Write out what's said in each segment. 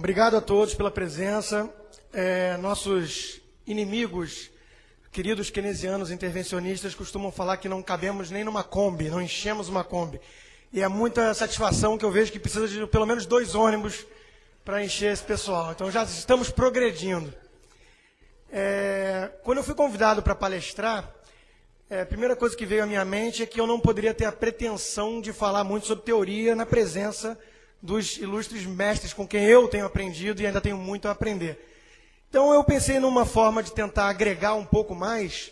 obrigado a todos pela presença. É, nossos inimigos, queridos keynesianos intervencionistas, costumam falar que não cabemos nem numa Kombi, não enchemos uma Kombi. E é muita satisfação que eu vejo que precisa de pelo menos dois ônibus para encher esse pessoal. Então já estamos progredindo. É, quando eu fui convidado para palestrar, é, a primeira coisa que veio à minha mente é que eu não poderia ter a pretensão de falar muito sobre teoria na presença dos ilustres mestres com quem eu tenho aprendido e ainda tenho muito a aprender. Então eu pensei numa forma de tentar agregar um pouco mais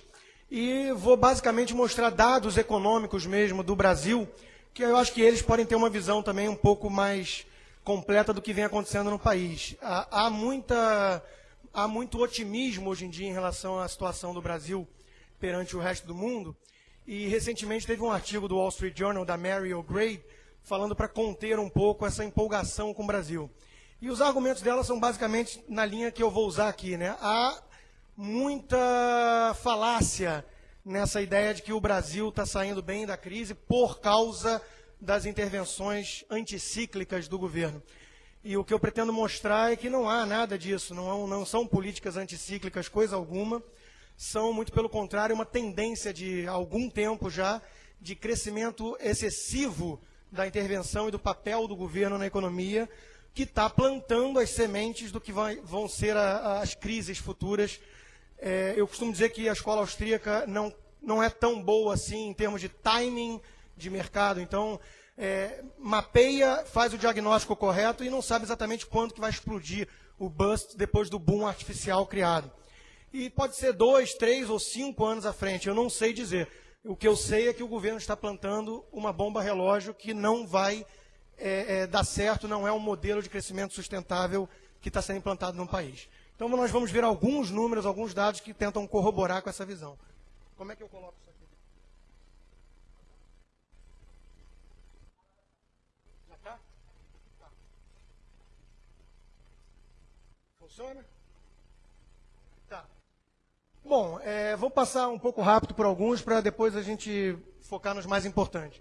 e vou basicamente mostrar dados econômicos mesmo do Brasil, que eu acho que eles podem ter uma visão também um pouco mais completa do que vem acontecendo no país. Há, muita, há muito otimismo hoje em dia em relação à situação do Brasil perante o resto do mundo. E recentemente teve um artigo do Wall Street Journal da Mary O'Grady falando para conter um pouco essa empolgação com o Brasil. E os argumentos dela são basicamente na linha que eu vou usar aqui. Né? Há muita falácia nessa ideia de que o Brasil está saindo bem da crise por causa das intervenções anticíclicas do governo. E o que eu pretendo mostrar é que não há nada disso, não, não são políticas anticíclicas, coisa alguma. São, muito pelo contrário, uma tendência de algum tempo já de crescimento excessivo da intervenção e do papel do governo na economia, que está plantando as sementes do que vai, vão ser a, as crises futuras. É, eu costumo dizer que a escola austríaca não, não é tão boa assim em termos de timing de mercado. Então, é, mapeia, faz o diagnóstico correto e não sabe exatamente quando que vai explodir o bust depois do boom artificial criado. E pode ser dois, três ou cinco anos à frente, eu não sei dizer. O que eu sei é que o governo está plantando uma bomba relógio que não vai é, é, dar certo, não é um modelo de crescimento sustentável que está sendo implantado no país. Então nós vamos ver alguns números, alguns dados que tentam corroborar com essa visão. Como é que eu coloco isso aqui? Já está? Tá. Funciona? Bom, é, vou passar um pouco rápido por alguns para depois a gente focar nos mais importantes.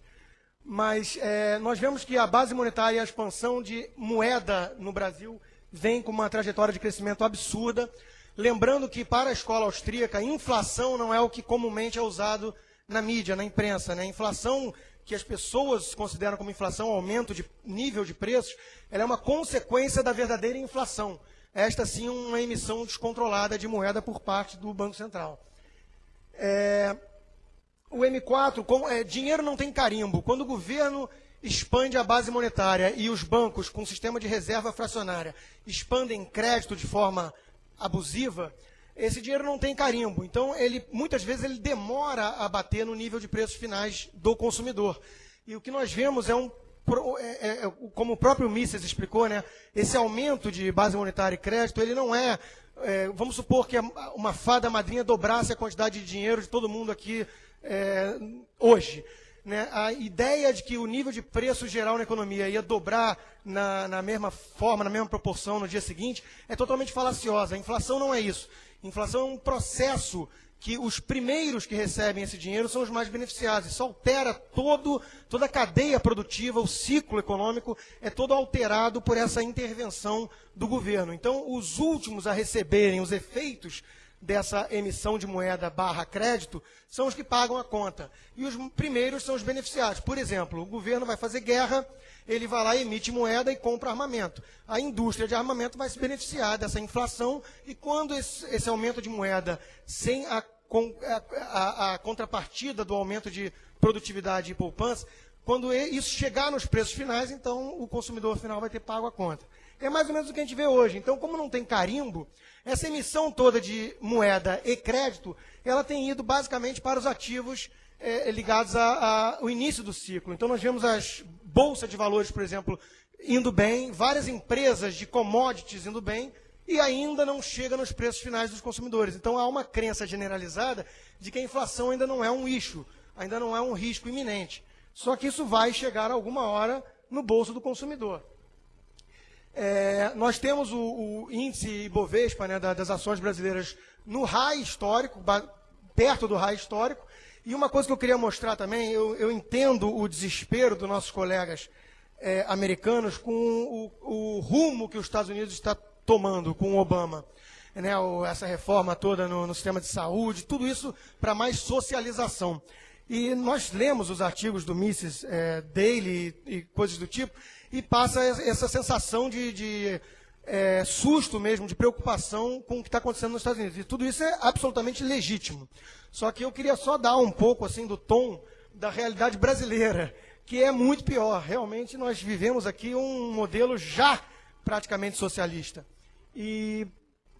Mas é, nós vemos que a base monetária e a expansão de moeda no Brasil vem com uma trajetória de crescimento absurda. Lembrando que para a escola austríaca, inflação não é o que comumente é usado na mídia, na imprensa. Né? Inflação que as pessoas consideram como inflação, aumento de nível de preços, ela é uma consequência da verdadeira inflação esta sim uma emissão descontrolada de moeda por parte do Banco Central. É, o M4, com, é, dinheiro não tem carimbo. Quando o governo expande a base monetária e os bancos, com sistema de reserva fracionária, expandem crédito de forma abusiva, esse dinheiro não tem carimbo. Então, ele, muitas vezes, ele demora a bater no nível de preços finais do consumidor. E o que nós vemos é um é, é, é, como o próprio Mises explicou, né, esse aumento de base monetária e crédito, ele não é, é vamos supor que uma fada madrinha dobrasse a quantidade de dinheiro de todo mundo aqui é, hoje. Né? A ideia de que o nível de preço geral na economia ia dobrar na, na mesma forma, na mesma proporção no dia seguinte, é totalmente falaciosa. A inflação não é isso. Inflação é um processo que os primeiros que recebem esse dinheiro são os mais beneficiados. Isso altera todo, toda a cadeia produtiva, o ciclo econômico é todo alterado por essa intervenção do governo. Então, os últimos a receberem os efeitos dessa emissão de moeda barra crédito são os que pagam a conta. E os primeiros são os beneficiados. Por exemplo, o governo vai fazer guerra, ele vai lá, emite moeda e compra armamento. A indústria de armamento vai se beneficiar dessa inflação e quando esse, esse aumento de moeda, sem a, a, a, contrapartida do aumento de produtividade e poupança, quando isso chegar nos preços finais, então o consumidor final vai ter pago a conta. É mais ou menos o que a gente vê hoje. Então, como não tem carimbo, essa emissão toda de moeda e crédito, ela tem ido basicamente para os ativos é, ligados ao início do ciclo. Então, nós vemos as bolsas de valores, por exemplo, indo bem, várias empresas de commodities indo bem, e ainda não chega nos preços finais dos consumidores. Então, há uma crença generalizada de que a inflação ainda não é um issue, ainda não é um risco iminente. Só que isso vai chegar alguma hora no bolso do consumidor. É, nós temos o, o índice Ibovespa né, das ações brasileiras no high histórico, perto do high histórico, e uma coisa que eu queria mostrar também, eu, eu entendo o desespero dos nossos colegas é, americanos com o, o, rumo que os Estados Unidos está tomando com o Obama. Né, essa reforma toda no, no sistema de saúde, tudo isso para mais socialização. E nós lemos os artigos do Mises é, Daily e, e, coisas do tipo, e passa essa sensação de, de é, susto mesmo, de preocupação com o que está acontecendo nos Estados Unidos. E tudo isso é absolutamente legítimo. Só que eu queria só dar um pouco assim do tom da realidade brasileira, que é muito pior. Realmente nós vivemos aqui um modelo já praticamente socialista. E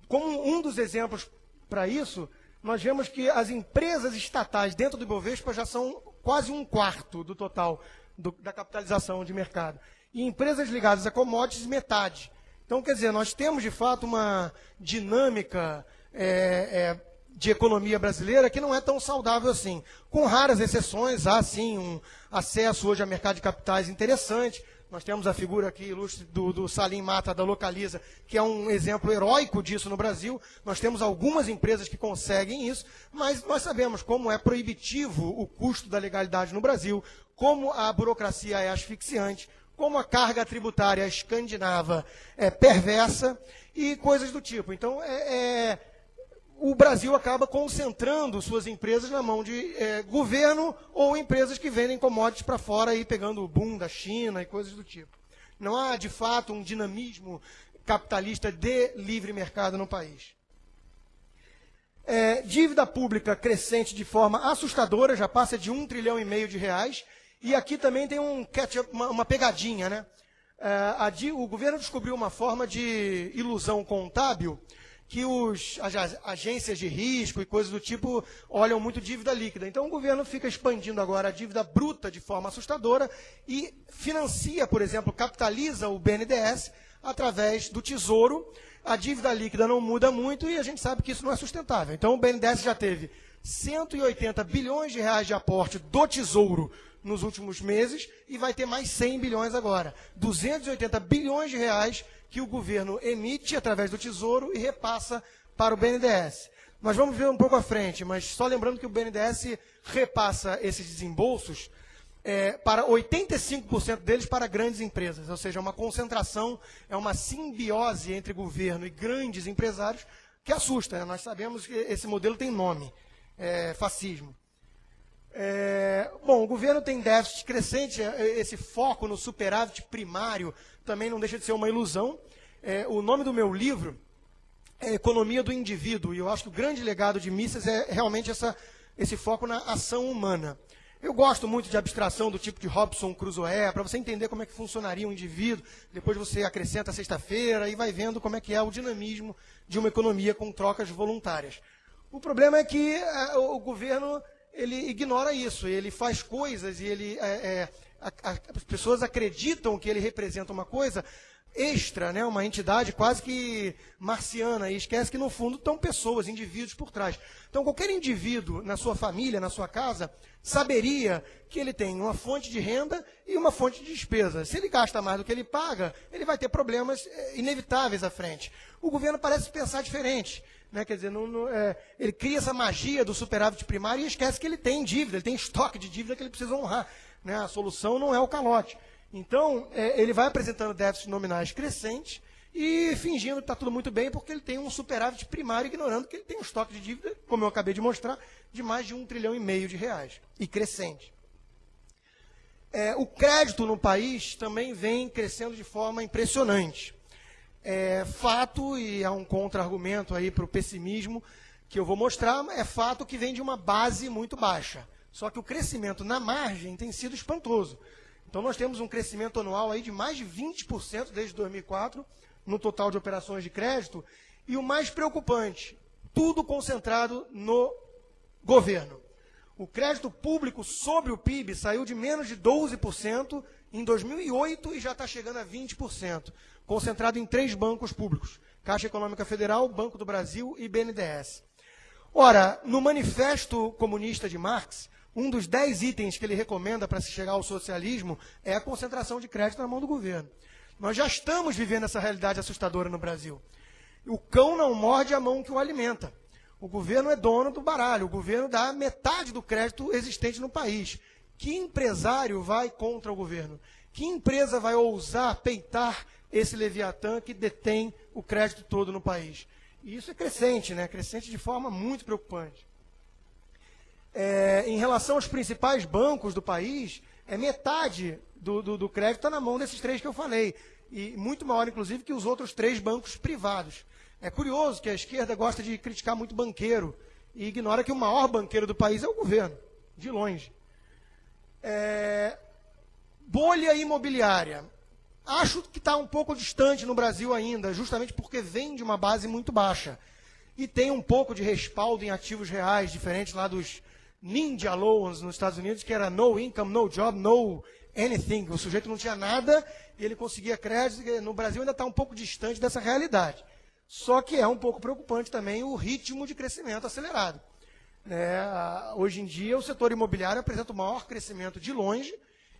como um dos exemplos para isso, nós vemos que as empresas estatais dentro do Ibovespa já são quase um quarto do total do, da capitalização de mercado. E empresas ligadas a commodities, metade. Então, quer dizer, nós temos de fato uma dinâmica é, é, de economia brasileira que não é tão saudável assim. Com raras exceções, há sim um acesso hoje a mercado de capitais interessante. Nós temos a figura aqui ilustre do, do Salim Mata, da Localiza, que é um exemplo heróico disso no Brasil. Nós temos algumas empresas que conseguem isso, mas nós sabemos como é proibitivo o custo da legalidade no Brasil, como a burocracia é asfixiante, como a carga tributária escandinava é perversa e coisas do tipo. Então, é, é, o Brasil acaba concentrando suas empresas na mão de é, governo ou empresas que vendem commodities para fora, aí, pegando o boom da China e coisas do tipo. Não há, de fato, um dinamismo capitalista de livre mercado no país. É, dívida pública crescente de forma assustadora, já passa de um trilhão e meio de reais, e aqui também tem um uma, uma pegadinha, né? É, a, o governo descobriu uma forma de ilusão contábil que os, as agências de risco e coisas do tipo olham muito dívida líquida. Então o governo fica expandindo agora a dívida bruta de forma assustadora e financia, por exemplo, capitaliza o BNDES através do Tesouro. A dívida líquida não muda muito e a gente sabe que isso não é sustentável. Então o BNDES já teve 180 bilhões de reais de aporte do Tesouro nos últimos meses e vai ter mais 100 bilhões agora. 280 bilhões de reais que o governo emite através do Tesouro e repassa para o BNDES. Nós vamos ver um pouco à frente, mas só lembrando que o BNDES repassa esses desembolsos é, para 85% deles para grandes empresas, ou seja, é uma concentração, é uma simbiose entre governo e grandes empresários que assusta. Né? Nós sabemos que esse modelo tem nome, é, fascismo. É, bom, o governo tem déficit crescente, é, esse foco no superávit primário também não deixa de ser uma ilusão. É, o nome do meu livro é Economia do Indivíduo, e eu acho que o grande legado de Mises é realmente essa, esse foco na ação humana. Eu gosto muito de abstração do tipo de Robson Crusoe, para você entender como é que funcionaria um indivíduo, depois você acrescenta sexta-feira e vai vendo como é que é o dinamismo de uma economia com trocas voluntárias. O problema é que é, o governo ele ignora isso, ele faz coisas e ele, é, é, a, a, as pessoas acreditam que ele representa uma coisa extra, né, uma entidade quase que marciana, e esquece que no fundo estão pessoas, indivíduos por trás. Então, qualquer indivíduo na sua família, na sua casa, saberia que ele tem uma fonte de renda e uma fonte de despesa. Se ele gasta mais do que ele paga, ele vai ter problemas é, inevitáveis à frente. O governo parece pensar diferente. Né? Quer dizer, não, não, é, ele cria essa magia do superávit primário e esquece que ele tem dívida, ele tem estoque de dívida que ele precisa honrar. Né? A solução não é o calote. Então, é, ele vai apresentando déficits nominais crescentes e fingindo que está tudo muito bem porque ele tem um superávit primário, ignorando que ele tem um estoque de dívida, como eu acabei de mostrar, de mais de um trilhão e meio de reais, e crescente. É, o crédito no país também vem crescendo de forma impressionante é fato, e há um contra-argumento aí para o pessimismo que eu vou mostrar, é fato que vem de uma base muito baixa. Só que o crescimento na margem tem sido espantoso. Então nós temos um crescimento anual aí de mais de 20% desde 2004 no total de operações de crédito. E o mais preocupante, tudo concentrado no governo. O crédito público sobre o PIB saiu de menos de 12% em 2008 e já está chegando a 20% concentrado em três bancos públicos: Caixa Econômica Federal, Banco do Brasil e BNDES. Ora, no Manifesto Comunista de Marx, um dos dez itens que ele recomenda para se chegar ao socialismo é a concentração de crédito na mão do governo. Nós já estamos vivendo essa realidade assustadora no Brasil. O cão não morde a mão que o alimenta. O governo é dono do baralho, o governo dá metade do crédito existente no país. Que empresário vai contra o governo? Que empresa vai ousar peitar esse Leviatã que detém o crédito todo no país? E isso é crescente, né? Crescente de forma muito preocupante. É, em relação aos principais bancos do país, é metade do, do, do crédito está na mão desses três que eu falei. E muito maior, inclusive, que os outros três bancos privados. É curioso que a esquerda gosta de criticar muito banqueiro e ignora que o maior banqueiro do país é o governo, de longe. É, bolha imobiliária. Acho que está um pouco distante no Brasil ainda, justamente porque vem de uma base muito baixa. E tem um pouco de respaldo em ativos reais, diferente lá dos Ninja Loans nos Estados Unidos, que era no income, no job, no anything. O sujeito não tinha nada e ele conseguia crédito. No Brasil ainda está um pouco distante dessa realidade. Só que é um pouco preocupante também o ritmo de crescimento acelerado. É, hoje em dia, o setor imobiliário apresenta o maior crescimento de longe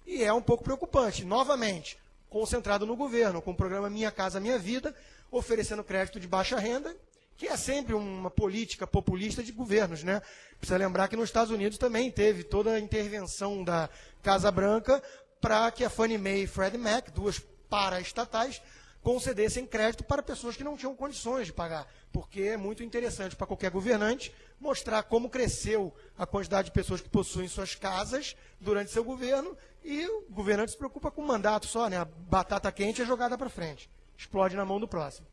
e é um pouco preocupante. Novamente, concentrado no governo, com o programa Minha Casa Minha Vida, oferecendo crédito de baixa renda, que é sempre uma política populista de governos. Né? Precisa lembrar que nos Estados Unidos também teve toda a intervenção da Casa Branca para que a Fannie Mae e Freddie Mac, duas paraestatais, concedessem crédito para pessoas que não tinham condições de pagar, porque é muito interessante para qualquer governante mostrar como cresceu a quantidade de pessoas que possuem suas casas durante seu governo e o governante se preocupa com o mandato só, né? A batata quente é jogada para frente, explode na mão do próximo.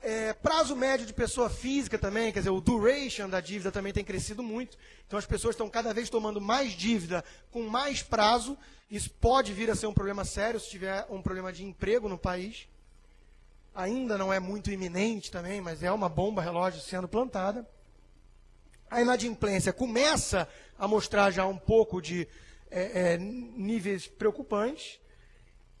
É, prazo médio de pessoa física também, quer dizer, o duration da dívida também tem crescido muito. Então as pessoas estão cada vez tomando mais dívida com mais prazo. Isso pode vir a ser um problema sério se tiver um problema de emprego no país. Ainda não é muito iminente também, mas é uma bomba relógio sendo plantada. A inadimplência começa a mostrar já um pouco de é, é, níveis preocupantes.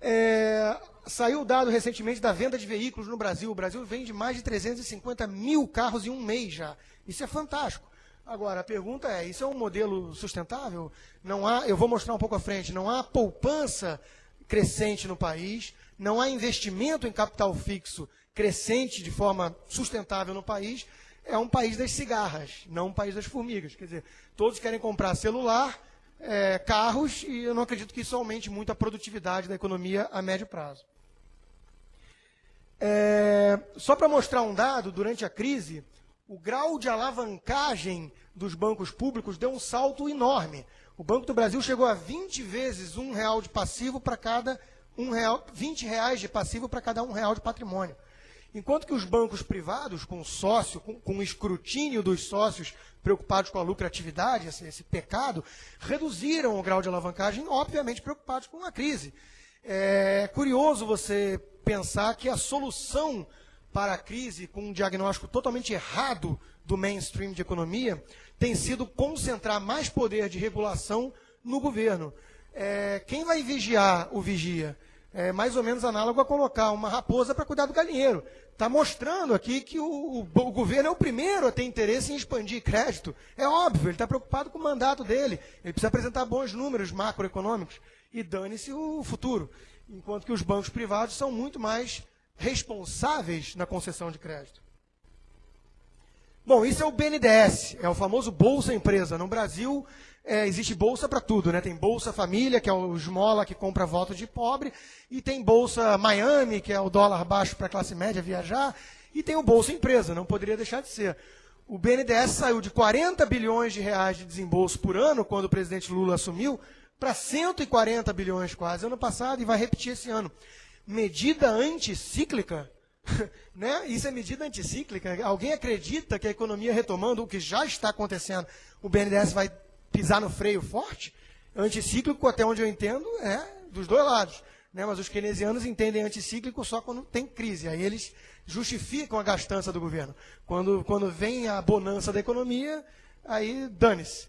É, saiu o dado recentemente da venda de veículos no Brasil. O Brasil vende mais de 350 mil carros em um mês já. Isso é fantástico. Agora, a pergunta é: isso é um modelo sustentável? Não há, eu vou mostrar um pouco à frente, não há poupança crescente no país, não há investimento em capital fixo crescente de forma sustentável no país. É um país das cigarras, não um país das formigas. Quer dizer, todos querem comprar celular, é, carros e eu não acredito que isso aumente muito a produtividade da economia a médio prazo. É, só para mostrar um dado, durante a crise, o grau de alavancagem dos bancos públicos deu um salto enorme. O Banco do Brasil chegou a 20 vezes um real de passivo para cada um real, 20 reais de passivo para cada um real de patrimônio. Enquanto que os bancos privados, com sócio, com, com escrutínio dos sócios preocupados com a lucratividade, esse, esse, pecado, reduziram o grau de alavancagem, obviamente preocupados com a crise. É curioso você pensar que a solução para a crise, com um diagnóstico totalmente errado do mainstream de economia, tem sido concentrar mais poder de regulação no governo. É, quem vai vigiar o vigia? É mais ou menos análogo a colocar uma raposa para cuidar do galinheiro. Está mostrando aqui que o, o, o, governo é o primeiro a ter interesse em expandir crédito. É óbvio, ele está preocupado com o mandato dele. Ele precisa apresentar bons números macroeconômicos. E dane-se o futuro. Enquanto que os bancos privados são muito mais responsáveis na concessão de crédito. Bom, isso é o BNDES, é o famoso Bolsa Empresa. No Brasil, é, existe bolsa para tudo, né? Tem bolsa família, que é o esmola que compra voto de pobre, e tem bolsa Miami, que é o dólar baixo para a classe média viajar, e tem o bolsa empresa, não poderia deixar de ser. O BNDES saiu de 40 bilhões de reais de desembolso por ano, quando o presidente Lula assumiu, para 140 bilhões quase ano passado, e vai repetir esse ano. Medida anticíclica, né? Isso é medida anticíclica. Alguém acredita que a economia retomando o que já está acontecendo, o BNDES vai pisar no freio forte, anticíclico, até onde eu entendo, é dos dois lados. Né? Mas os keynesianos entendem anticíclico só quando tem crise. Aí eles justificam a gastança do governo. Quando, quando vem a bonança da economia, aí dane-se.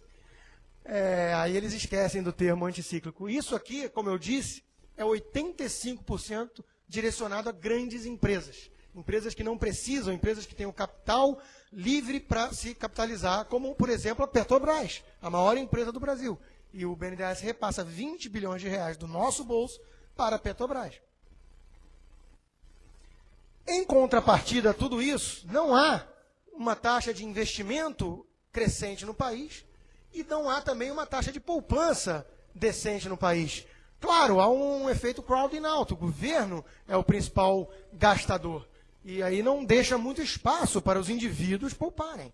É, aí eles esquecem do termo anticíclico. Isso aqui, como eu disse, é 85% direcionado a grandes empresas. Empresas que não precisam, empresas que têm o capital livre para se capitalizar, como, por exemplo, a Petrobras, a maior empresa do Brasil. E o BNDES repassa 20 bilhões de reais do nosso bolso para a Petrobras. Em contrapartida a tudo isso, não há uma taxa de investimento crescente no país e não há também uma taxa de poupança decente no país. Claro, há um efeito crowding out. O governo é o principal gastador. E aí não deixa muito espaço para os indivíduos pouparem.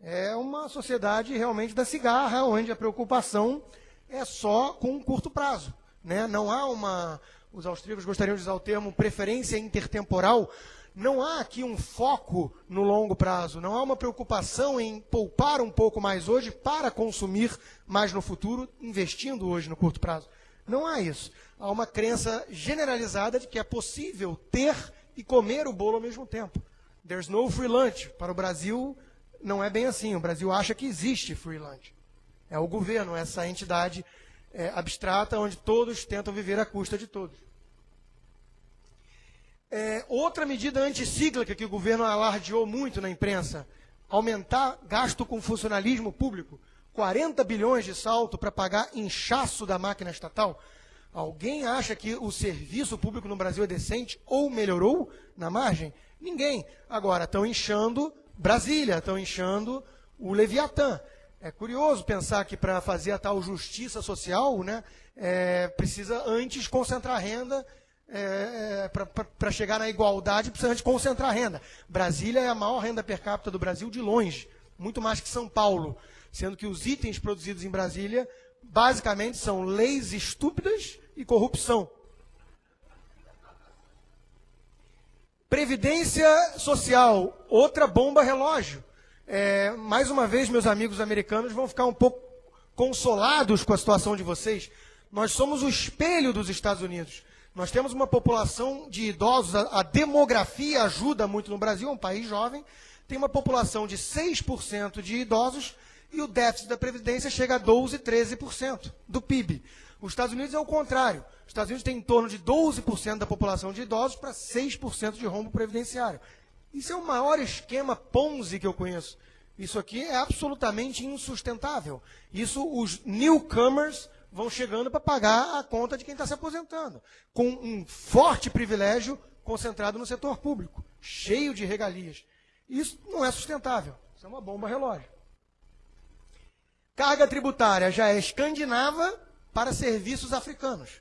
É uma sociedade realmente da cigarra, onde a preocupação é só com um curto prazo. Né? Não há uma. Os austríacos gostariam de usar o termo preferência intertemporal. Não há aqui um foco no longo prazo, não há uma preocupação em poupar um pouco mais hoje para consumir mais no futuro, investindo hoje no curto prazo. Não há isso. Há uma crença generalizada de que é possível ter e comer o bolo ao mesmo tempo. There's no free lunch. Para o Brasil, não é bem assim. O Brasil acha que existe free lunch. É o governo, essa entidade é, abstrata onde todos tentam viver à custa de todos. É, outra medida anticíclica que o governo alardeou muito na imprensa, aumentar gasto com funcionalismo público. 40 bilhões de salto para pagar inchaço da máquina estatal. Alguém acha que o serviço público no Brasil é decente ou melhorou na margem? Ninguém. Agora, estão inchando Brasília, estão inchando o Leviatã. É curioso pensar que para fazer a tal justiça social, né, é, precisa antes concentrar renda, é, é, para chegar na igualdade, precisa antes concentrar renda. Brasília é a maior renda per capita do Brasil de longe, muito mais que São Paulo sendo que os itens produzidos em Brasília basicamente são leis estúpidas e corrupção. Previdência social, outra bomba relógio. É, mais uma vez, meus amigos americanos vão ficar um pouco consolados com a situação de vocês. Nós somos o espelho dos Estados Unidos. Nós temos uma população de idosos, a, a demografia ajuda muito no Brasil, é um país jovem, tem uma população de 6% de idosos e o déficit da Previdência chega a 12%, 13% do PIB. Os Estados Unidos é o contrário. Os Estados Unidos têm em torno de 12% da população de idosos para 6% de rombo previdenciário. Isso é o maior esquema Ponzi que eu conheço. Isso aqui é absolutamente insustentável. Isso os newcomers vão chegando para pagar a conta de quem está se aposentando, com um forte privilégio concentrado no setor público, cheio de regalias. Isso não é sustentável. Isso é uma bomba relógio. Carga tributária já é escandinava para serviços africanos.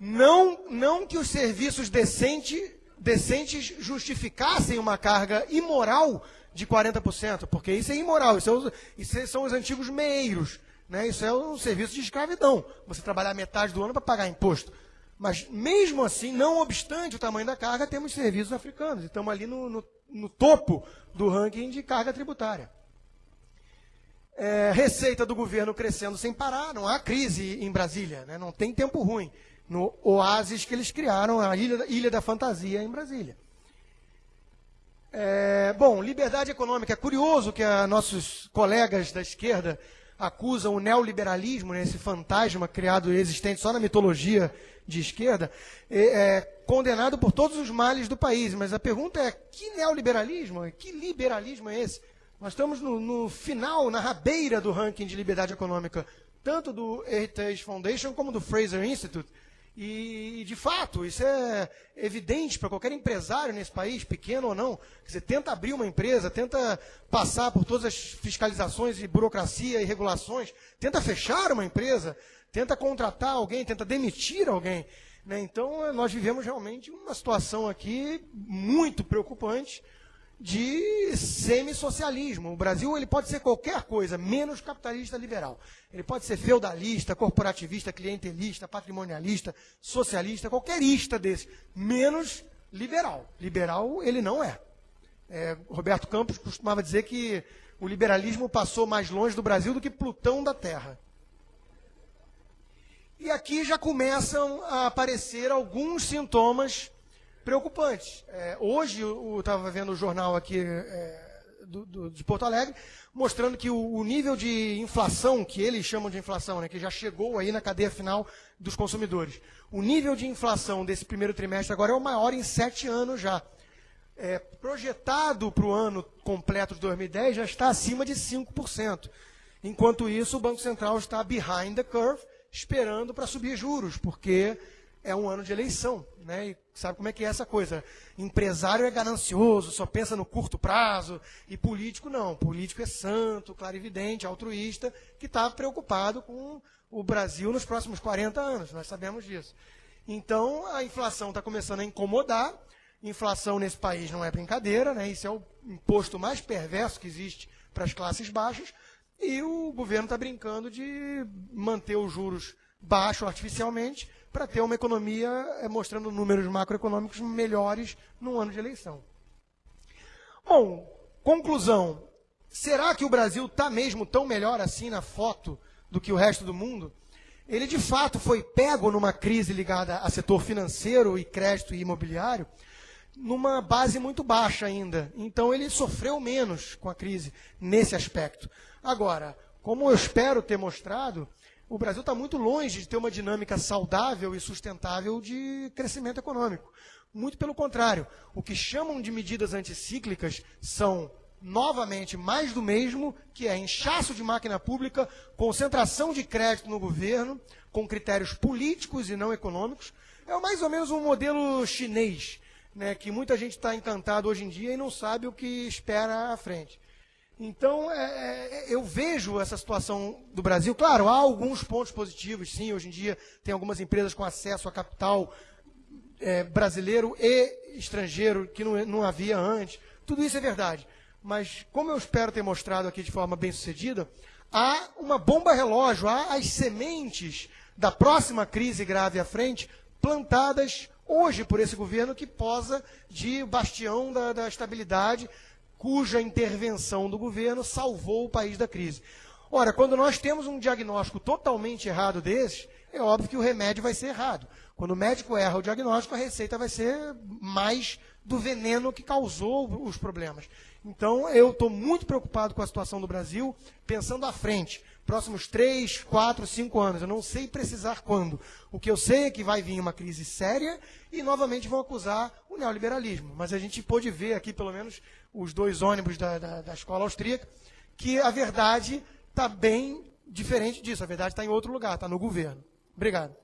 Não, não que os serviços decente, decentes justificassem uma carga imoral de 40%, porque isso é imoral, isso, é os, isso são os antigos meeiros. Né? Isso é um serviço de escravidão. Você trabalhar metade do ano para pagar imposto. Mas mesmo assim, não obstante o tamanho da carga, temos serviços africanos. Estamos ali no, no, no topo do ranking de carga tributária é, receita do governo crescendo sem parar, não há crise em Brasília, né? não tem tempo ruim. No oásis que eles criaram, a Ilha, Ilha da Fantasia em Brasília. É, bom, liberdade econômica. É curioso que a, nossos colegas da esquerda acusam o neoliberalismo, né, esse fantasma criado e existente só na mitologia de esquerda, é, é, condenado por todos os males do país. Mas a pergunta é: que neoliberalismo? Que liberalismo é esse? Nós estamos no, no, final, na rabeira do ranking de liberdade econômica, tanto do Heritage Foundation como do Fraser Institute. E, de fato, isso é evidente para qualquer empresário nesse país, pequeno ou não. Você tenta abrir uma empresa, tenta passar por todas as fiscalizações e burocracia e regulações, tenta fechar uma empresa, tenta contratar alguém, tenta demitir alguém. Né? Então, nós vivemos realmente uma situação aqui muito preocupante de semi-socialismo. O Brasil ele pode ser qualquer coisa, menos capitalista liberal. Ele pode ser feudalista, corporativista, clientelista, patrimonialista, socialista, qualquer ista desse, menos liberal. Liberal ele não é. é. Roberto Campos costumava dizer que o liberalismo passou mais longe do Brasil do que Plutão da Terra. E aqui já começam a aparecer alguns sintomas preocupantes. É, hoje, eu estava vendo o jornal aqui é, do, do, de Porto Alegre, mostrando que o, o, nível de inflação, que eles chamam de inflação, né, que já chegou aí na cadeia final dos consumidores, o nível de inflação desse primeiro trimestre agora é o maior em sete anos já. É, projetado para o ano completo de 2010 já está acima de 5%. Enquanto isso, o Banco Central está behind the curve, esperando para subir juros, porque é um ano de eleição, né? E sabe como é que é essa coisa? Empresário é ganancioso, só pensa no curto prazo, e político não. Político é santo, clarividente, altruísta, que está preocupado com o Brasil nos próximos 40 anos. Nós sabemos disso. Então, a inflação está começando a incomodar. Inflação nesse país não é brincadeira, né? Isso é o imposto mais perverso que existe para as classes baixas. E o governo está brincando de manter os juros baixos artificialmente para ter uma economia é, mostrando números macroeconômicos melhores no ano de eleição. Bom, conclusão. Será que o Brasil está mesmo tão melhor assim na foto do que o resto do mundo? Ele de fato foi pego numa crise ligada a setor financeiro e crédito e imobiliário, numa base muito baixa ainda. Então ele sofreu menos com a crise nesse aspecto. Agora, como eu espero ter mostrado, o Brasil está muito longe de ter uma dinâmica saudável e sustentável de crescimento econômico. Muito pelo contrário, o que chamam de medidas anticíclicas são, novamente, mais do mesmo, que é inchaço de máquina pública, concentração de crédito no governo, com critérios políticos e não econômicos. É mais ou menos um modelo chinês, né, que muita gente está encantado hoje em dia e não sabe o que espera à frente. Então, é, é, eu vejo essa situação do Brasil. Claro, há alguns pontos positivos, sim. Hoje em dia, tem algumas empresas com acesso a capital é, brasileiro e estrangeiro que não, não havia antes. Tudo isso é verdade. Mas, como eu espero ter mostrado aqui de forma bem sucedida, há uma bomba relógio, há as sementes da próxima crise grave à frente plantadas hoje por esse governo que posa de bastião da, da estabilidade cuja intervenção do governo salvou o país da crise. Ora, quando nós temos um diagnóstico totalmente errado desse, é óbvio que o remédio vai ser errado. Quando o médico erra o diagnóstico, a receita vai ser mais do veneno que causou os problemas. Então, eu estou muito preocupado com a situação do Brasil, pensando à frente próximos três, quatro, cinco anos. Eu não sei precisar quando. O que eu sei é que vai vir uma crise séria e novamente vão acusar o neoliberalismo. Mas a gente pôde ver aqui, pelo menos, os dois ônibus da, da, da escola austríaca, que a verdade está bem diferente disso. A verdade está em outro lugar, está no governo. Obrigado.